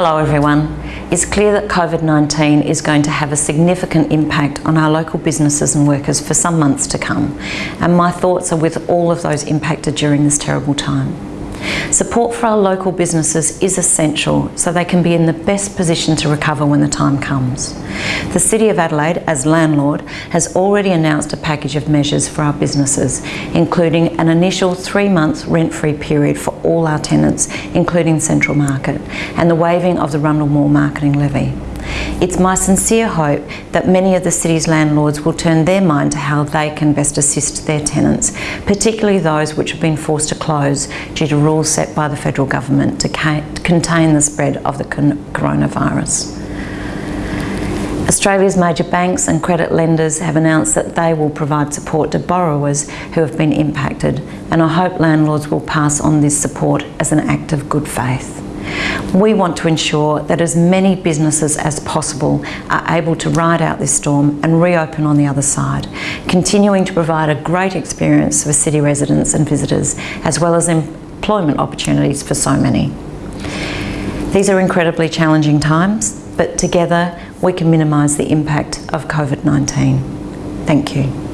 Hello everyone. It's clear that COVID-19 is going to have a significant impact on our local businesses and workers for some months to come and my thoughts are with all of those impacted during this terrible time. Support for our local businesses is essential so they can be in the best position to recover when the time comes. The City of Adelaide, as landlord, has already announced a package of measures for our businesses, including an initial three-month rent-free period for all our tenants, including Central Market, and the waiving of the Rundle Mall marketing levy. It's my sincere hope that many of the city's landlords will turn their mind to how they can best assist their tenants, particularly those which have been forced to close due to rules set by the federal government to contain the spread of the coronavirus. Australia's major banks and credit lenders have announced that they will provide support to borrowers who have been impacted and I hope landlords will pass on this support as an act of good faith. We want to ensure that as many businesses as possible are able to ride out this storm and reopen on the other side, continuing to provide a great experience for city residents and visitors, as well as employment opportunities for so many. These are incredibly challenging times, but together we can minimise the impact of COVID-19. Thank you.